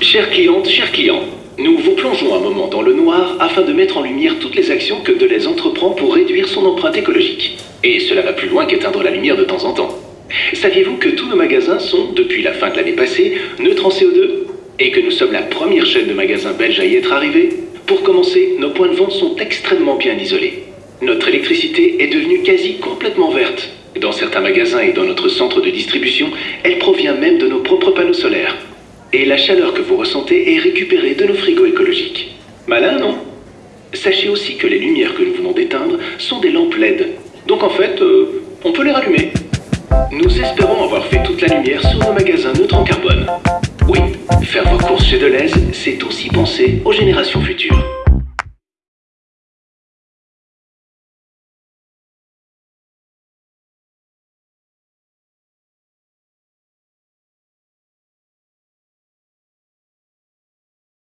Chères clientes, chers clients, nous vous plongeons un moment dans le noir afin de mettre en lumière toutes les actions que Deleuze entreprend pour réduire son empreinte écologique. Et cela va plus loin qu'éteindre la lumière de temps en temps. Saviez-vous que tous nos magasins sont, depuis la fin de l'année passée, neutres en CO2 Et que nous sommes la première chaîne de magasins belges à y être arrivée Pour commencer, nos points de vente sont extrêmement bien isolés. Notre électricité est devenue quasi complètement verte. Dans certains magasins et dans notre centre de distribution, elle provient même de nos propres panneaux solaires. Et la chaleur que vous ressentez est récupérée de nos frigos écologiques. Malin, non? Sachez aussi que les lumières que nous venons d'éteindre sont des lampes LED. Donc en fait, euh, on peut les rallumer. Nous espérons avoir fait toute la lumière sur nos magasins neutres en carbone. Oui, faire vos courses chez Deleuze, c'est aussi penser aux générations futures.